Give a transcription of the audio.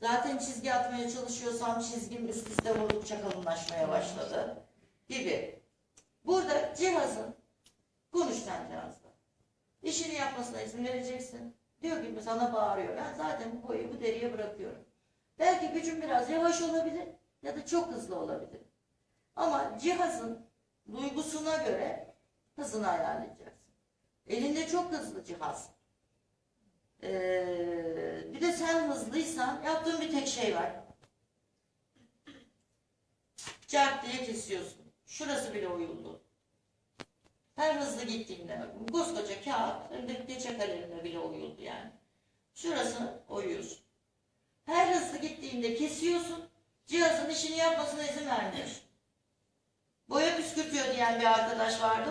Zaten çizgi atmaya çalışıyorsam çizgim üst üste vurdukça kalınlaşmaya başladı gibi. Burada cihazın konuş cihazla. İşini yapmasına izin vereceksin. Diyor ki sana bağırıyor. Ben zaten bu boyu bu deriye bırakıyorum. Belki gücüm biraz yavaş olabilir ya da çok hızlı olabilir. Ama cihazın duygusuna göre hızını ayarlayacaksın. Elinde çok hızlı cihaz. Ee, sen hızlıysan yaptığın bir tek şey var. Cart diye kesiyorsun. Şurası bile uyuldu. Her hızlı gittiğinde, koskoca kağıt, önündeki geçe kalemine bile uyuldu yani. Şurasını oyuyorsun. Her hızlı gittiğinde kesiyorsun, cihazın işini yapmasına izin vermiyorsun. Boya püskürtüyor diyen bir arkadaş vardı.